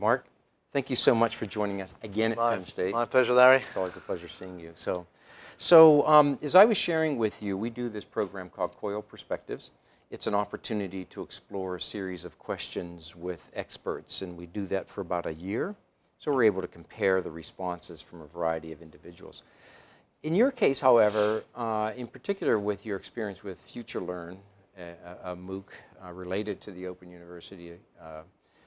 Mark, thank you so much for joining us again at my, Penn State. My pleasure, Larry. It's always a pleasure seeing you. So, so um, as I was sharing with you, we do this program called COIL Perspectives. It's an opportunity to explore a series of questions with experts, and we do that for about a year. So we're able to compare the responses from a variety of individuals. In your case, however, uh, in particular with your experience with FutureLearn, a, a MOOC uh, related to the Open University uh,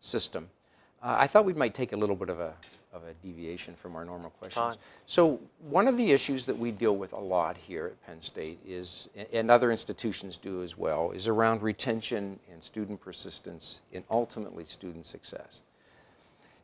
system, uh, I thought we might take a little bit of a, of a deviation from our normal questions. Fine. So one of the issues that we deal with a lot here at Penn State is, and other institutions do as well, is around retention and student persistence and ultimately student success.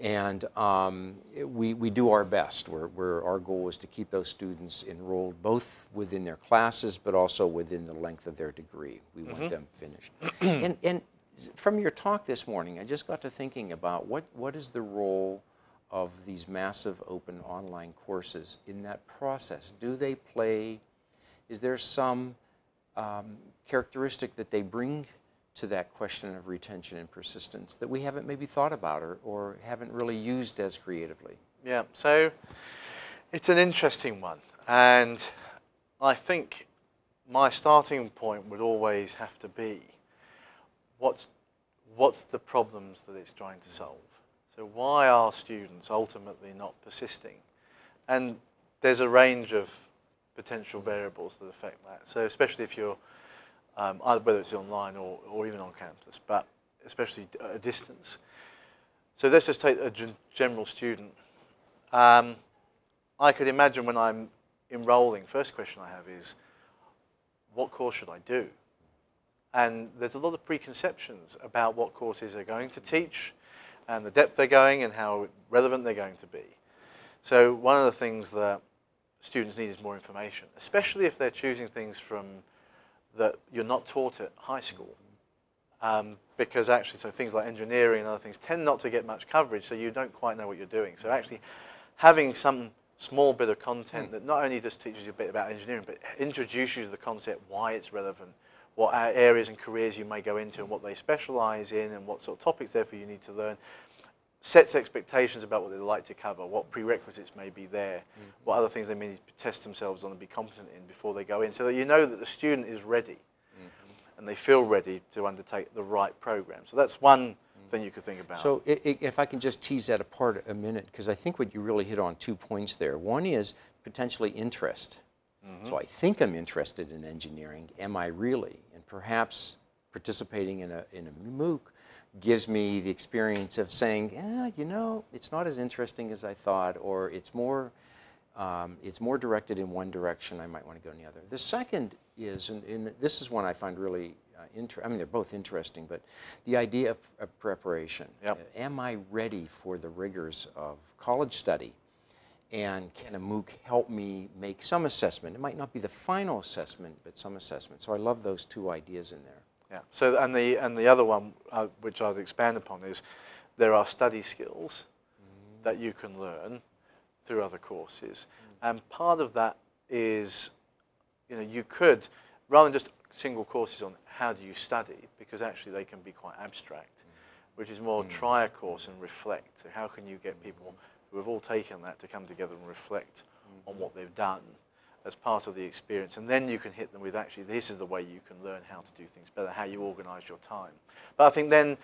And um, we, we do our best. We're, we're, our goal is to keep those students enrolled both within their classes but also within the length of their degree. We want mm -hmm. them finished. and, and from your talk this morning, I just got to thinking about what, what is the role of these massive open online courses in that process? Do they play, is there some um, characteristic that they bring to that question of retention and persistence that we haven't maybe thought about or, or haven't really used as creatively? Yeah, so it's an interesting one. And I think my starting point would always have to be what's, what's the problems that it's trying to solve? So why are students ultimately not persisting? And there's a range of potential variables that affect that. So especially if you're um, whether it's online or, or even on campus, but especially a distance. So let's just take a general student. Um, I could imagine when I'm enrolling, first question I have is, what course should I do? And there's a lot of preconceptions about what courses are going to teach and the depth they're going and how relevant they're going to be. So one of the things that students need is more information, especially if they're choosing things from that you're not taught at high school. Um, because actually, so things like engineering and other things tend not to get much coverage, so you don't quite know what you're doing. So actually, having some small bit of content mm. that not only just teaches you a bit about engineering, but introduces you to the concept, why it's relevant, what areas and careers you may go into and what they specialize in and what sort of topics therefore you need to learn, sets expectations about what they'd like to cover, what prerequisites may be there, mm -hmm. what other things they may need to test themselves on and be competent in before they go in, so that you know that the student is ready mm -hmm. and they feel ready to undertake the right program. So that's one mm -hmm. thing you could think about. So if I can just tease that apart a minute, because I think what you really hit on two points there. One is potentially interest. Mm-hmm. So I think I'm interested in engineering. Am I really? And perhaps participating in a, in a MOOC gives me the experience of saying, yeah, you know, it's not as interesting as I thought, or it's more, um, it's more directed in one direction, I might want to go in the other. The second is, and, and this is one I find really uh, interesting, I mean, they're both interesting, but the idea of, of preparation. Yep. Uh, am I ready for the rigors of college study? And can a MOOC help me make some assessment? It might not be the final assessment, but some assessment. So I love those two ideas in there. Yeah. So and the and the other one, uh, which I'd expand upon, is there are study skills mm. that you can learn through other courses, mm. and part of that is, you know, you could rather than just single courses on how do you study, because actually they can be quite abstract. Which is more hmm. try a course and reflect. So how can you get hmm. people who have all taken that to come together and reflect hmm. on what they've done as part of the experience. And then you can hit them with actually, this is the way you can learn how to do things better, how you organize your time. But I think then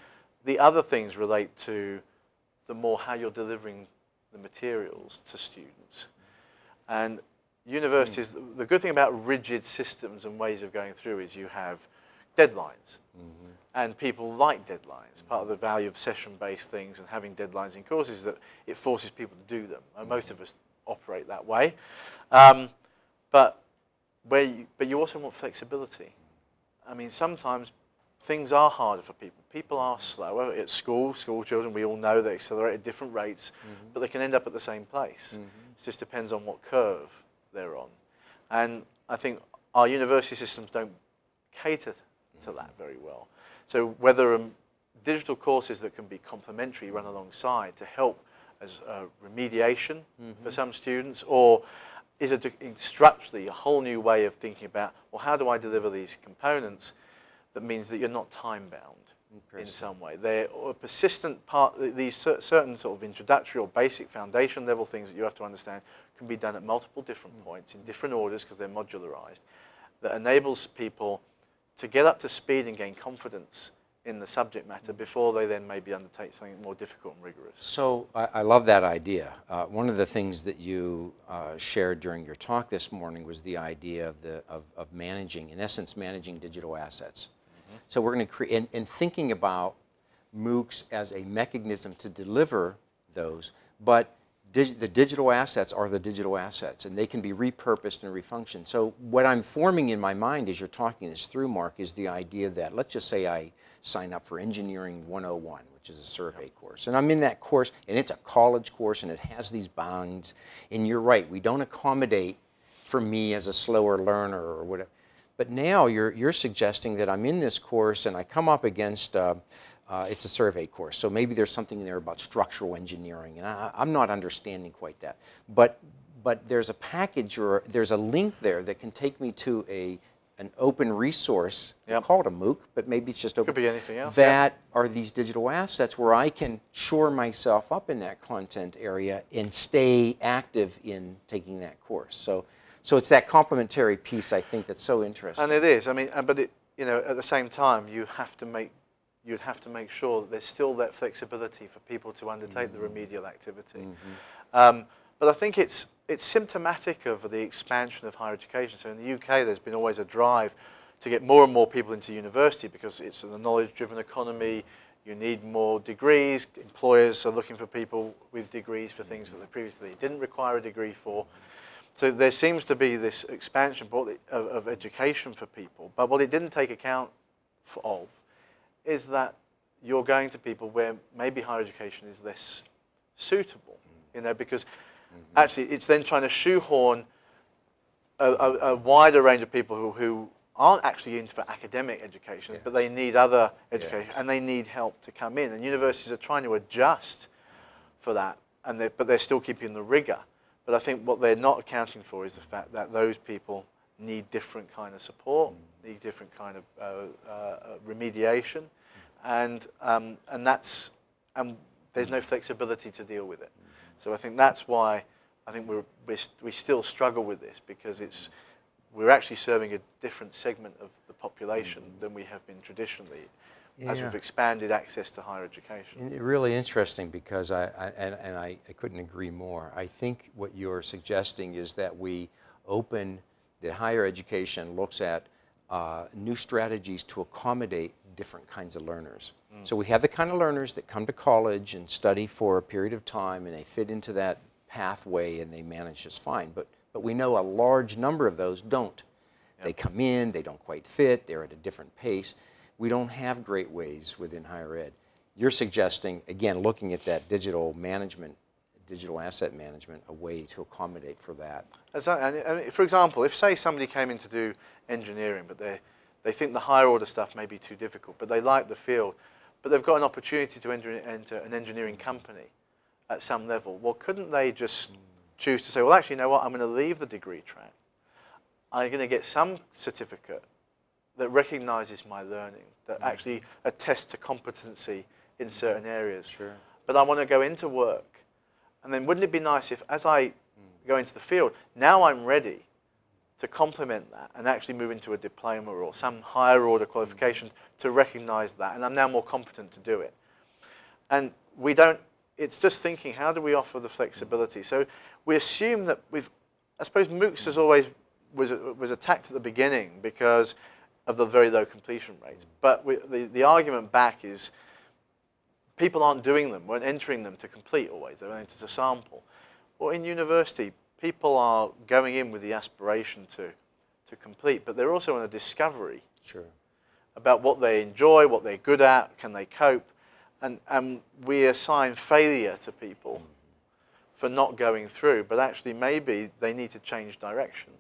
the other things relate to the more how you're delivering the materials to students. And universities, mm. the good thing about rigid systems and ways of going through is you have deadlines. Mm -hmm. And people like deadlines. Part of the value of session-based things and having deadlines in courses is that it forces people to do them. And most of us operate that way. Um, but, where you, but you also want flexibility. I mean, sometimes things are harder for people. People are slower at school. School children, we all know they accelerate at different rates, mm -hmm. but they can end up at the same place. Mm -hmm. It just depends on what curve they're on. And I think our university systems don't cater to that very well. So whether um, digital courses that can be complementary run alongside to help as a remediation mm -hmm. for some students or is it structurally a whole new way of thinking about, well, how do I deliver these components that means that you're not time bound? in some way. They're a persistent part, these certain sort of introductory or basic foundation level things that you have to understand can be done at multiple different points in different orders because they're modularized that enables people to get up to speed and gain confidence in the subject matter before they then maybe undertake something more difficult and rigorous. So I, I love that idea. Uh, one of the things that you uh, shared during your talk this morning was the idea of, the, of, of managing, in essence, managing digital assets. So we're going to create, and, and thinking about MOOCs as a mechanism to deliver those, but dig, the digital assets are the digital assets, and they can be repurposed and refunctioned. So what I'm forming in my mind as you're talking this through, Mark, is the idea that, let's just say I sign up for Engineering 101, which is a survey course, and I'm in that course, and it's a college course, and it has these bounds, and you're right, we don't accommodate for me as a slower learner or whatever. But now you're, you're suggesting that I'm in this course and I come up against, uh, uh, it's a survey course, so maybe there's something in there about structural engineering, and I, I'm not understanding quite that. But, but there's a package or there's a link there that can take me to a, an open resource, Yep. call it a MOOC, but maybe it's just open. be anything else, yeah. That are these digital assets where I can shore myself up in that content area and stay active in taking that course. So, so it's that complementary piece I think that's so interesting. And it is. I mean, uh, but it, you know, at the same time, you have to make, you'd have to make sure that there's still that flexibility for people to undertake the mm-hmm. remedial activity. Mm-hmm. Um, but I think it's it's symptomatic of the expansion of higher education. So in the UK, there's been always a drive to get more and more people into university because it's a knowledge-driven economy. You need more degrees. Employers are looking for people with degrees for things that they mm-hmm. previously didn't require a degree for. So there seems to be this expansion of, of education for people. But what it didn't take account of is that you're going to people where maybe higher education is less suitable, you know, because actually it's then trying to shoehorn a, a, a wider range of people who, who aren't actually into for academic education, but they need other education and they need help to come in. And universities are trying to adjust for that, and they but they're still keeping the rigor. But I think what they're not accounting for is the fact that those people need different kind of support, need different kind of uh, uh, remediation, and um, and that's and there's no flexibility to deal with it. So I think that's why I think we're, we're we still struggle with this because it's we're actually serving a different segment of the population than we have been traditionally, as we've expanded access to higher education. It- Really interesting because I, I and, and I, I couldn't agree more. I think what you're suggesting is that we open, that higher education looks at uh, new strategies to accommodate different kinds of learners. So we have the kind of learners that come to college and study for a period of time and they fit into that pathway and they manage just fine. But, but we know a large number of those don't. They come in, they don't quite fit, they're at a different pace. We don't have great ways within higher ed. You're suggesting, again, looking at that digital management, digital asset management, a way to accommodate for that. Exactly. And, and for example, if say somebody came in to do engineering, but they they think the higher order stuff may be too difficult, but they like the field, but they've got an opportunity to enter, enter an engineering company at some level. Well, couldn't they just choose to say, well, actually, you know what? I'm going to leave the degree track. I'm going to get some certificate that recognises my learning, that mm. actually attests to competency in certain areas. Sure. But I want to go into work. And then wouldn't it be nice if, as I go into the field, now I'm ready to complement that and actually move into a diploma or some higher order qualification to recognise that, and I'm now more competent to do it. And we don't, it's just thinking, how do we offer the flexibility? So we assume that we've, I suppose MOOCs has always was, was attacked at the beginning because of the very low completion rates. But we, the, the argument back is people aren't doing them, weren't entering them to complete always, they're entering to sample. Well, in university, people are going in with the aspiration to, to complete, but they're also on a discovery Sure. about what they enjoy, what they're good at, can they cope, and, and we assign failure to people mm-hmm. for not going through, but actually maybe they need to change direction.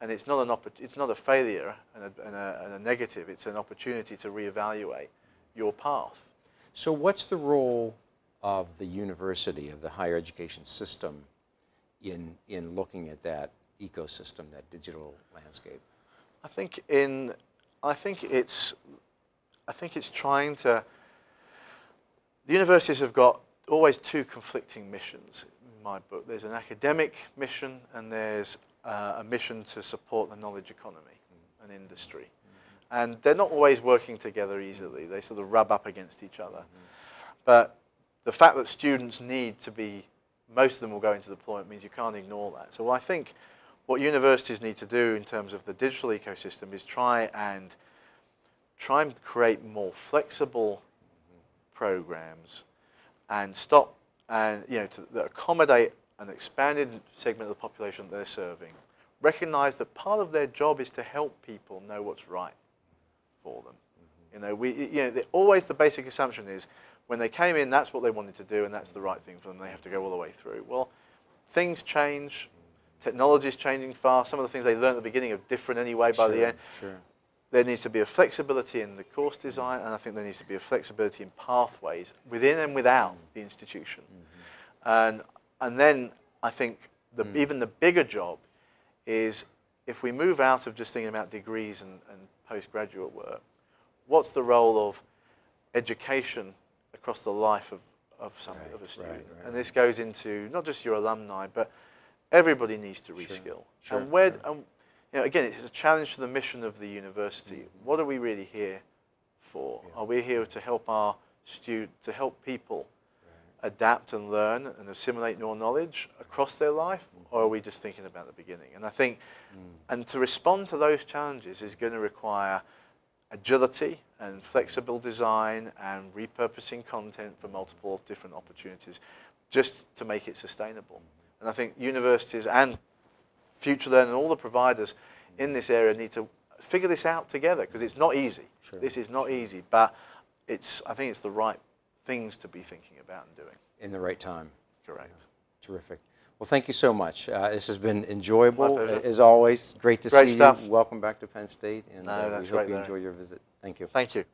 And it's not, an it's not a failure and a, and, a, and a negative, it's an opportunity to reevaluate your path. So what's the role of the university, of the higher education system in, in looking at that ecosystem, that digital landscape? I think in, I think it's I think it's trying to. The universities have got always two conflicting missions in my book. There's an academic mission and there's uh, a mission to support the knowledge economy and industry. And they're not always working together easily. They sort of rub up against each other. But the fact that students need to be, most of them will go into deployment means you can't ignore that. So I think what universities need to do in terms of the digital ecosystem is try and try and create more flexible programs and stop and you know to accommodate an expanded segment of the population that they're serving. Recognize that part of their job is to help people know what's right for them. You know, we you know always the basic assumption is when they came in, that's what they wanted to do, and that's the right thing for them. They have to go all the way through. Well, things change. Technology is changing fast. Some of the things they learned at the beginning are different anyway by the Sure, end Sure. there needs to be a flexibility in the course design, and I think there needs to be a flexibility in pathways within and without mm-hmm. the institution. Mm-hmm. And, and then I think the, mm. even the bigger job is if we move out of just thinking about degrees and, and postgraduate work, what's the role of education across the life of, of, some, Right, of a student? right, and this goes into not just your alumni, but everybody needs to reskill. sure, and where, sure. and, you know, again, it's a challenge to the mission of the university. Mm-hmm. What are we really here for? Are we here to help our student, to help people adapt and learn and assimilate more knowledge across their life, or are we just thinking about the beginning? And I think, mm. and to respond to those challenges is going to require agility and flexible design and repurposing content for multiple different opportunities just to make it sustainable. And I think universities and FutureLearn and all the providers in this area need to figure this out together because it's not easy. Sure. This is not easy, but it's, I think it's the right things to be thinking about and doing. In the right time. Correct. Terrific. Well, thank you so much. Uh, this has been enjoyable, My pleasure. a- as always. Great to Great see stuff. you. Welcome back to Penn State, and No, uh, we hope you Larry. enjoy your visit. Thank you. Thank you.